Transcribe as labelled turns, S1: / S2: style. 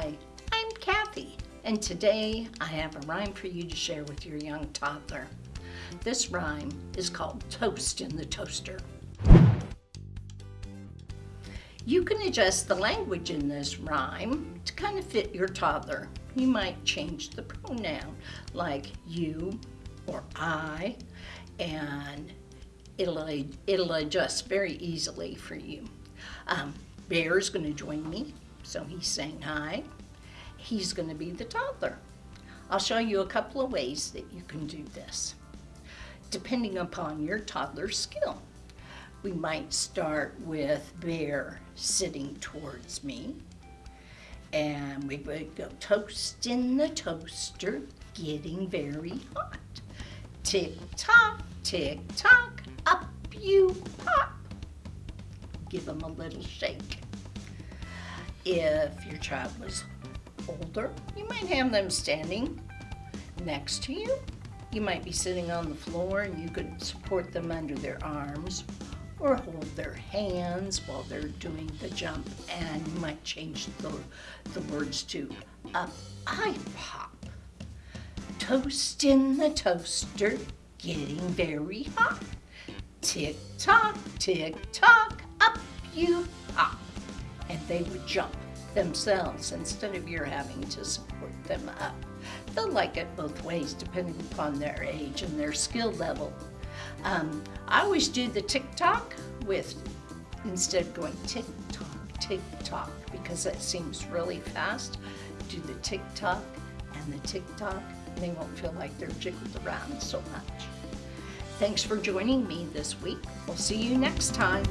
S1: Hi, I'm Kathy, and today I have a rhyme for you to share with your young toddler. This rhyme is called Toast in the Toaster. You can adjust the language in this rhyme to kind of fit your toddler. You might change the pronoun like you or I, and it'll, it'll adjust very easily for you. Um, Bear's going to join me, so he's saying hi. He's going to be the toddler. I'll show you a couple of ways that you can do this, depending upon your toddler's skill. We might start with Bear sitting towards me, and we would go toast in the toaster, getting very hot. Tick tock, tick tock, up you pop. Give them a little shake. If your child was older, you might have them standing next to you. You might be sitting on the floor and you could support them under their arms or hold their hands while they're doing the jump and you might change the, the words to up I pop. Toast in the toaster, getting very hot. Tick tock, tick tock, up you pop. They would jump themselves instead of your having to support them up. They'll like it both ways depending upon their age and their skill level. Um, I always do the tick tock with, instead of going tick tock, tick tock, because that seems really fast, do the tick tock and the tick tock, and they won't feel like they're jiggled around so much. Thanks for joining me this week. We'll see you next time.